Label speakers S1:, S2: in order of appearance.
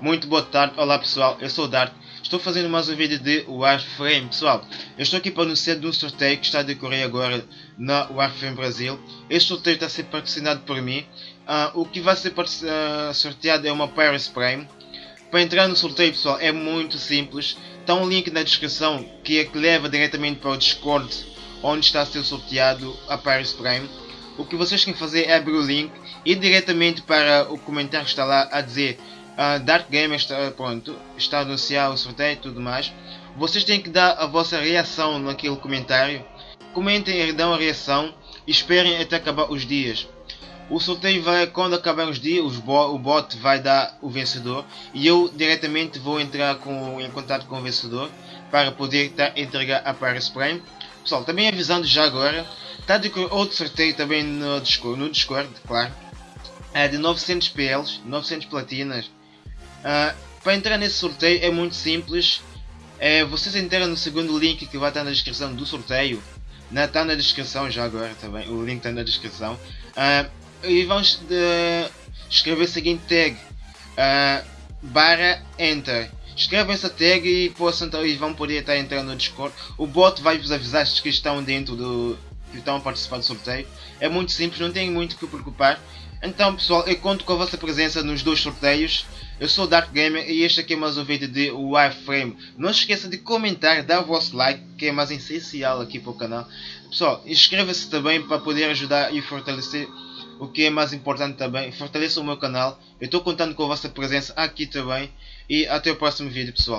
S1: Muito boa tarde, olá pessoal, eu sou o Dark, estou fazendo mais um vídeo de Warframe. Pessoal, eu estou aqui para anunciar de um sorteio que está a decorrer agora na Warframe Brasil. Este sorteio está a ser patrocinado por mim. Uh, o que vai ser uh, sorteado é uma Paris Prime. Para entrar no sorteio pessoal é muito simples, está um link na descrição que é que leva diretamente para o Discord onde está a ser sorteado a Paris Prime. O que vocês têm que fazer é abrir o link e diretamente para o comentário que está lá a dizer uh, Dark Gamer está, pronto, está a anunciar o sorteio e tudo mais. Vocês têm que dar a vossa reação naquele comentário. Comentem e dão a reação e esperem até acabar os dias. O sorteio vai, quando acabar os dias, o bot vai dar o vencedor e eu diretamente vou entrar com, em contato com o vencedor para poder tá, entregar a Paris Prime. Pessoal, também avisando já agora, está de outro sorteio também no Discord, no Discord claro, é de 900 PLs, 900 platinas. Uh, para entrar nesse sorteio é muito simples, é, vocês entram no segundo link que vai estar na descrição do sorteio, está na descrição já agora também, o link está na descrição. Uh, e de, escrever a seguinte tag. Uh, barra enter. Escrevam essa tag e, possam, então, e vão poder estar entrando no Discord. O bot vai vos avisar que estão dentro do estão a participar do sorteio é muito simples, não tem muito que preocupar então pessoal, eu conto com a vossa presença nos dois sorteios eu sou o Dark Gamer e este aqui é mais um vídeo de Wireframe. Não se esqueça de comentar, dar o vosso like, que é mais essencial aqui para o canal. Pessoal, inscreva-se também para poder ajudar e fortalecer o que é mais importante também, fortaleça o meu canal. Eu estou contando com a vossa presença aqui também. E até o próximo vídeo pessoal.